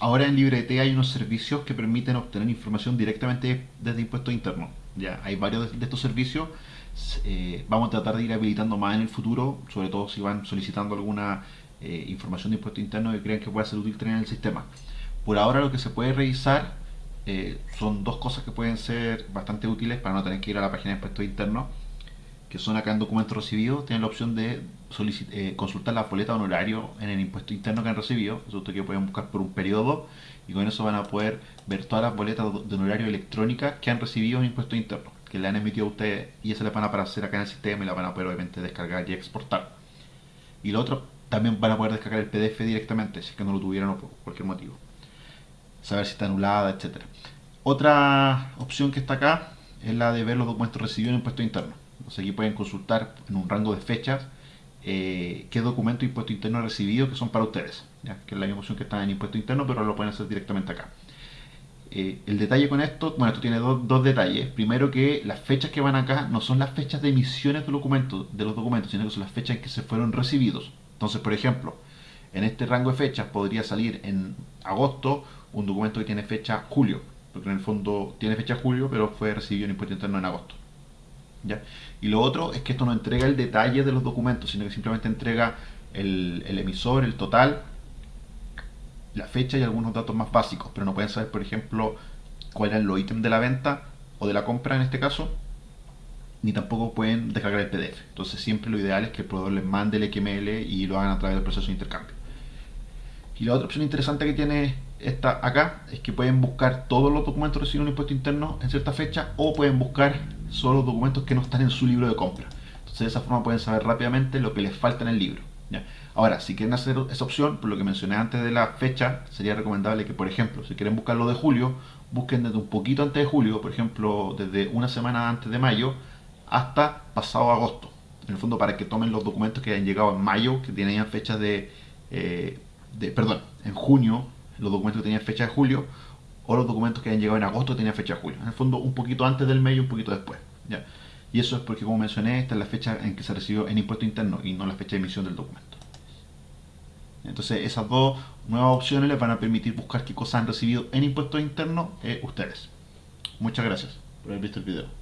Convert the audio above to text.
ahora en LibreT hay unos servicios que permiten obtener información directamente desde impuestos internos. Ya hay varios de estos servicios. Eh, vamos a tratar de ir habilitando más en el futuro, sobre todo si van solicitando alguna eh, información de impuestos internos que crean que pueda ser útil tener en el sistema. Por ahora lo que se puede revisar eh, son dos cosas que pueden ser bastante útiles para no tener que ir a la página de impuestos internos, que son acá en documentos recibidos, tienen la opción de eh, consultar la boleta de honorario en el impuesto interno que han recibido, eso que pueden buscar por un periodo y con eso van a poder ver todas las boletas de honorario electrónicas que han recibido en impuesto interno, que le han emitido a ustedes y eso le van a aparecer acá en el sistema y la van a poder obviamente descargar y exportar. Y lo otro, también van a poder descargar el PDF directamente si es que no lo tuvieran o por cualquier motivo saber si está anulada, etcétera. Otra opción que está acá es la de ver los documentos recibidos en impuesto interno. Entonces aquí pueden consultar en un rango de fechas eh, qué documento de impuesto interno recibido que son para ustedes, que es la misma opción que está en impuesto interno, pero lo pueden hacer directamente acá. Eh, el detalle con esto, bueno, esto tiene dos, detalles. Primero que las fechas que van acá no son las fechas de emisiones de, documentos, de los documentos, sino que son las fechas en que se fueron recibidos. Entonces, por ejemplo, en este rango de fechas podría salir en agosto un documento que tiene fecha julio, porque en el fondo tiene fecha julio, pero fue recibido en impuesto interno en agosto. Y lo otro es que esto no entrega el detalle de los documentos, sino que simplemente entrega el, emisor, el total, la fecha y algunos datos más básicos, pero no pueden saber, por ejemplo, cuál es el ítem de la venta o de la compra en este caso, ni tampoco pueden descargar el PDF. Entonces siempre lo ideal es que el proveedor les mande el XML y lo hagan a través del proceso de intercambio. Y la otra opción interesante que tiene esta acá es que pueden buscar todos los documentos recibidos en impuesto interno en cierta fecha o pueden buscar solo los documentos que no están en su libro de compra. Entonces de esa forma pueden saber rápidamente lo que les falta en el libro. Ahora, si quieren hacer esa opción, por lo que mencioné antes de la fecha, sería recomendable que, por ejemplo, si quieren buscar lo de julio, busquen desde un poquito antes de julio, por ejemplo, desde una semana antes de mayo hasta pasado agosto. En el fondo, para que tomen los documentos que hayan llegado en mayo, que tenían fechas de, eh, de perdón, en junio los documentos que tenían fecha de julio o los documentos que habían llegado en agosto tenían fecha de julio. En el fondo, un poquito antes del mes y un poquito después. ¿ya? Y eso es porque, como mencioné, esta es la fecha en que se recibió en impuesto interno y no la fecha de emisión del documento. Entonces, esas dos nuevas opciones les van a permitir buscar qué cosas han recibido en impuesto interno eh, ustedes. Muchas gracias por haber visto el video.